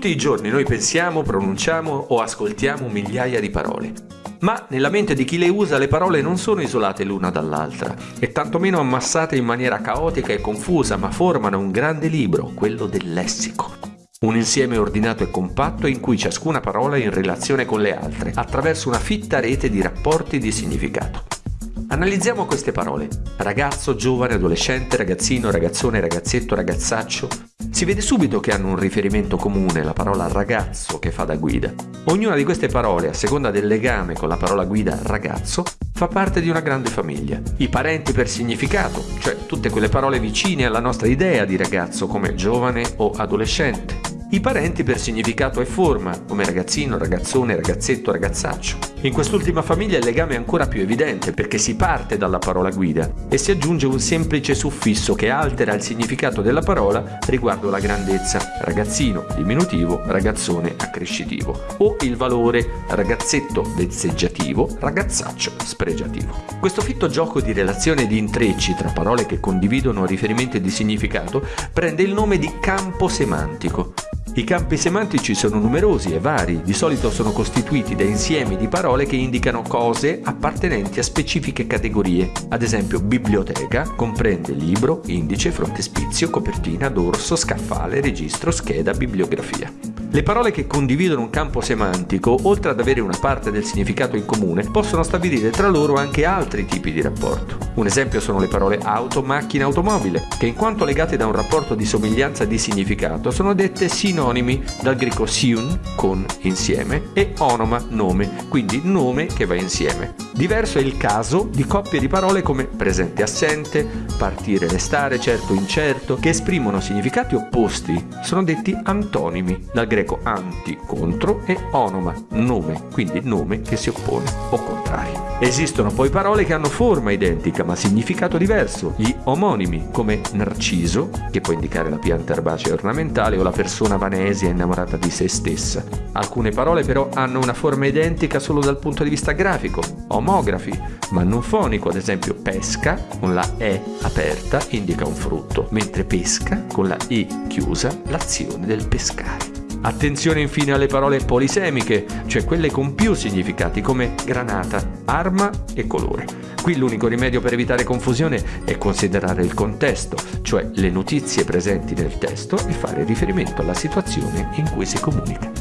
Tutti i giorni noi pensiamo, pronunciamo o ascoltiamo migliaia di parole. Ma nella mente di chi le usa le parole non sono isolate l'una dall'altra e tantomeno ammassate in maniera caotica e confusa, ma formano un grande libro, quello del lessico. Un insieme ordinato e compatto in cui ciascuna parola è in relazione con le altre, attraverso una fitta rete di rapporti di significato. Analizziamo queste parole. Ragazzo, giovane, adolescente, ragazzino, ragazzone, ragazzetto, ragazzaccio. Si vede subito che hanno un riferimento comune, la parola ragazzo che fa da guida. Ognuna di queste parole, a seconda del legame con la parola guida ragazzo, fa parte di una grande famiglia. I parenti per significato, cioè tutte quelle parole vicine alla nostra idea di ragazzo come giovane o adolescente i parenti per significato e forma, come ragazzino, ragazzone, ragazzetto, ragazzaccio. In quest'ultima famiglia il legame è ancora più evidente perché si parte dalla parola guida e si aggiunge un semplice suffisso che altera il significato della parola riguardo la grandezza, ragazzino, diminutivo, ragazzone, accrescitivo, o il valore ragazzetto vezzeggiativo, ragazzaccio spregiativo. Questo fitto gioco di relazione e di intrecci tra parole che condividono riferimenti di significato prende il nome di campo semantico i campi semantici sono numerosi e vari, di solito sono costituiti da insiemi di parole che indicano cose appartenenti a specifiche categorie. Ad esempio, biblioteca comprende libro, indice, frontespizio, copertina, dorso, scaffale, registro, scheda, bibliografia. Le parole che condividono un campo semantico, oltre ad avere una parte del significato in comune, possono stabilire tra loro anche altri tipi di rapporto. Un esempio sono le parole auto, macchina, automobile, che in quanto legate da un rapporto di somiglianza di significato sono dette sinonimi dal greco siun, con, insieme, e onoma, nome, quindi nome che va insieme. Diverso è il caso di coppie di parole come presente assente, partire restare, certo incerto, che esprimono significati opposti, sono detti antonimi, dal greco anti, contro, e onoma, nome, quindi nome che si oppone o contrario. Esistono poi parole che hanno forma identica ma significato diverso, gli omonimi, come narciso, che può indicare la pianta erbacea ornamentale o la persona vanesia innamorata di se stessa. Alcune parole però hanno una forma identica solo dal punto di vista grafico, omografi, ma non fonico, ad esempio pesca con la E aperta indica un frutto, mentre pesca con la I chiusa l'azione del pescare. Attenzione infine alle parole polisemiche, cioè quelle con più significati come granata, arma e colore. Qui l'unico rimedio per evitare confusione è considerare il contesto, cioè le notizie presenti nel testo e fare riferimento alla situazione in cui si comunica.